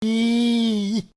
いい。